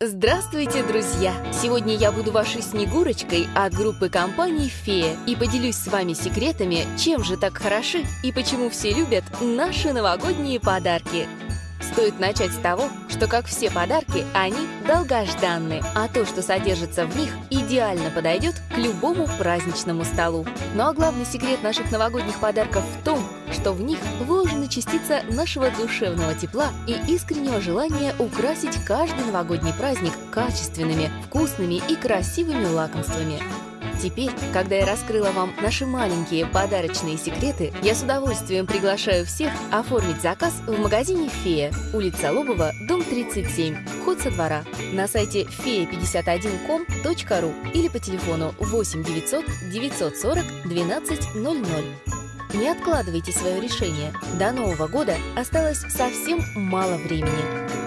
Здравствуйте, друзья! Сегодня я буду вашей Снегурочкой от группы компаний «Фея» и поделюсь с вами секретами, чем же так хороши и почему все любят наши новогодние подарки. Стоит начать с того, что, как все подарки, они долгожданны, а то, что содержится в них, идеально подойдет к любому праздничному столу. Ну а главный секрет наших новогодних подарков в том, что в них вложена частица нашего душевного тепла и искреннего желания украсить каждый новогодний праздник качественными, вкусными и красивыми лакомствами. Теперь, когда я раскрыла вам наши маленькие подарочные секреты, я с удовольствием приглашаю всех оформить заказ в магазине «Фея», улица Лобова, дом 37, вход со двора, на сайте feя51com.ru или по телефону 8 900 940 12 00. Не откладывайте свое решение. До Нового года осталось совсем мало времени.